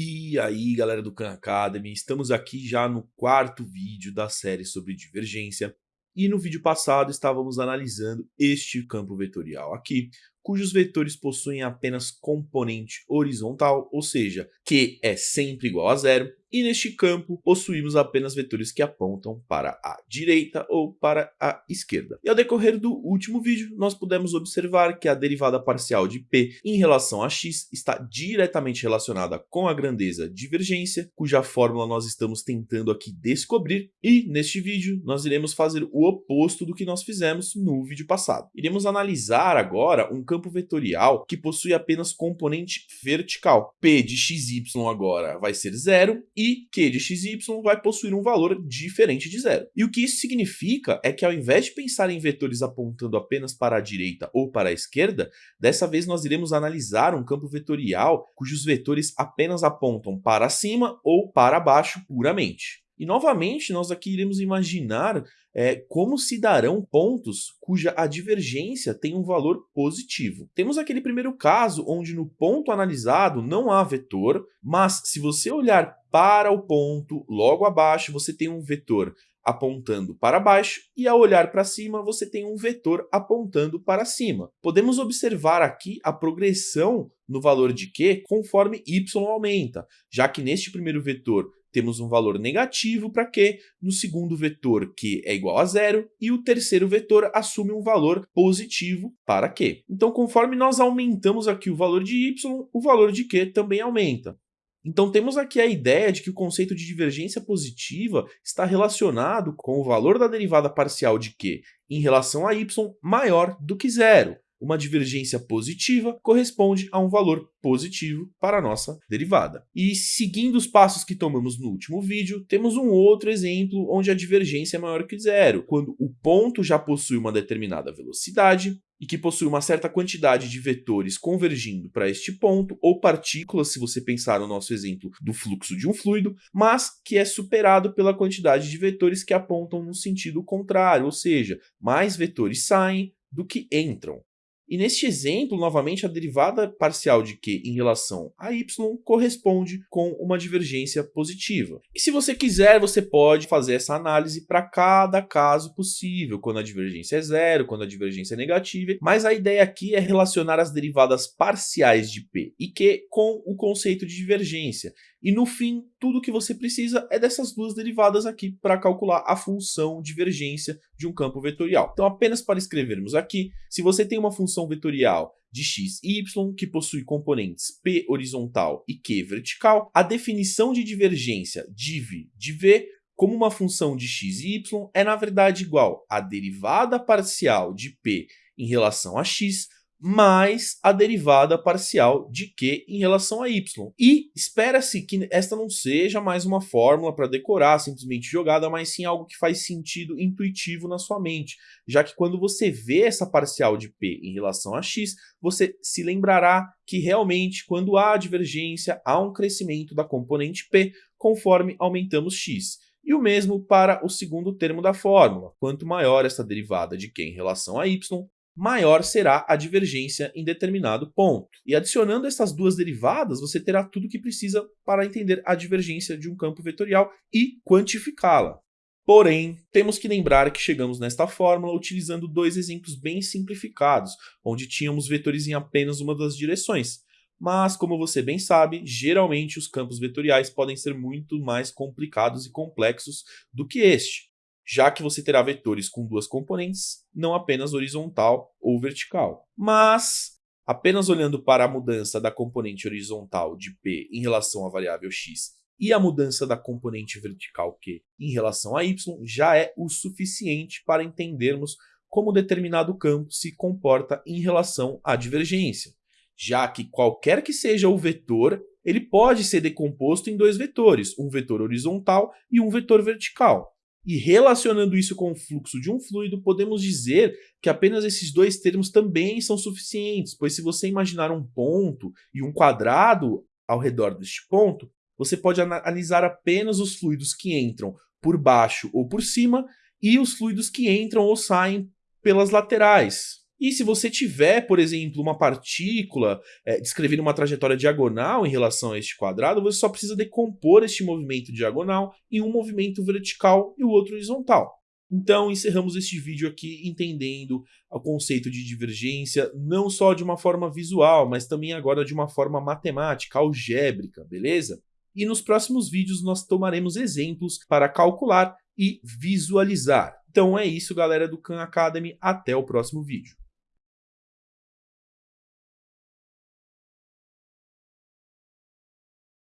E aí galera do Khan Academy, estamos aqui já no quarto vídeo da série sobre divergência. E no vídeo passado estávamos analisando este campo vetorial aqui, cujos vetores possuem apenas componente horizontal, ou seja, Q é sempre igual a zero, e neste campo possuímos apenas vetores que apontam para a direita ou para a esquerda. E ao decorrer do último vídeo, nós pudemos observar que a derivada parcial de P em relação a x está diretamente relacionada com a grandeza divergência, cuja fórmula nós estamos tentando aqui descobrir, e neste vídeo nós iremos fazer o oposto do que nós fizemos no vídeo passado. Iremos analisar agora um campo vetorial que possui apenas componente vertical. P de xy agora vai ser zero e Q de xy vai possuir um valor diferente de zero. E o que isso significa é que ao invés de pensar em vetores apontando apenas para a direita ou para a esquerda, dessa vez nós iremos analisar um campo vetorial cujos vetores apenas apontam para cima ou para baixo puramente. E novamente nós aqui iremos imaginar é, como se darão pontos cuja a divergência tem um valor positivo. Temos aquele primeiro caso onde no ponto analisado não há vetor, mas se você olhar para o ponto logo abaixo, você tem um vetor apontando para baixo e ao olhar para cima você tem um vetor apontando para cima. Podemos observar aqui a progressão no valor de Q conforme y aumenta, já que neste primeiro vetor temos um valor negativo para Q, no segundo vetor Q é igual a zero, e o terceiro vetor assume um valor positivo para Q. Então, conforme nós aumentamos aqui o valor de Y, o valor de Q também aumenta. Então temos aqui a ideia de que o conceito de divergência positiva está relacionado com o valor da derivada parcial de Q em relação a y maior do que zero uma divergência positiva corresponde a um valor positivo para a nossa derivada. E seguindo os passos que tomamos no último vídeo, temos um outro exemplo onde a divergência é maior que zero, quando o ponto já possui uma determinada velocidade, e que possui uma certa quantidade de vetores convergindo para este ponto, ou partículas, se você pensar no nosso exemplo do fluxo de um fluido, mas que é superado pela quantidade de vetores que apontam no sentido contrário, ou seja, mais vetores saem do que entram. E neste exemplo, novamente, a derivada parcial de Q em relação a y corresponde com uma divergência positiva. E se você quiser, você pode fazer essa análise para cada caso possível, quando a divergência é zero, quando a divergência é negativa, mas a ideia aqui é relacionar as derivadas parciais de P e Q com o conceito de divergência. E no fim, tudo que você precisa é dessas duas derivadas aqui para calcular a função divergência de um campo vetorial. Então, apenas para escrevermos aqui, se você tem uma função vetorial de x e y que possui componentes p horizontal e q vertical, a definição de divergência div de v como uma função de x e y é na verdade igual à derivada parcial de p em relação a x mais a derivada parcial de Q em relação a Y. E espera-se que esta não seja mais uma fórmula para decorar, simplesmente jogada, mas sim algo que faz sentido intuitivo na sua mente, já que quando você vê essa parcial de P em relação a X, você se lembrará que realmente quando há divergência, há um crescimento da componente P conforme aumentamos X. E o mesmo para o segundo termo da fórmula. Quanto maior essa derivada de Q em relação a y, maior será a divergência em determinado ponto. E adicionando essas duas derivadas, você terá tudo o que precisa para entender a divergência de um campo vetorial e quantificá-la. Porém, temos que lembrar que chegamos nesta fórmula utilizando dois exemplos bem simplificados, onde tínhamos vetores em apenas uma das direções. Mas, como você bem sabe, geralmente os campos vetoriais podem ser muito mais complicados e complexos do que este já que você terá vetores com duas componentes, não apenas horizontal ou vertical. Mas, apenas olhando para a mudança da componente horizontal de P em relação à variável x e a mudança da componente vertical Q em relação a y, já é o suficiente para entendermos como determinado campo se comporta em relação à divergência, já que qualquer que seja o vetor, ele pode ser decomposto em dois vetores, um vetor horizontal e um vetor vertical. E relacionando isso com o fluxo de um fluido, podemos dizer que apenas esses dois termos também são suficientes, pois se você imaginar um ponto e um quadrado ao redor deste ponto, você pode analisar apenas os fluidos que entram por baixo ou por cima e os fluidos que entram ou saem pelas laterais. E se você tiver, por exemplo, uma partícula é, descrevendo uma trajetória diagonal em relação a este quadrado, você só precisa decompor este movimento diagonal em um movimento vertical e o outro horizontal. Então, encerramos este vídeo aqui entendendo o conceito de divergência, não só de uma forma visual, mas também agora de uma forma matemática, algébrica, beleza? E nos próximos vídeos nós tomaremos exemplos para calcular e visualizar. Então é isso, galera do Khan Academy. Até o próximo vídeo.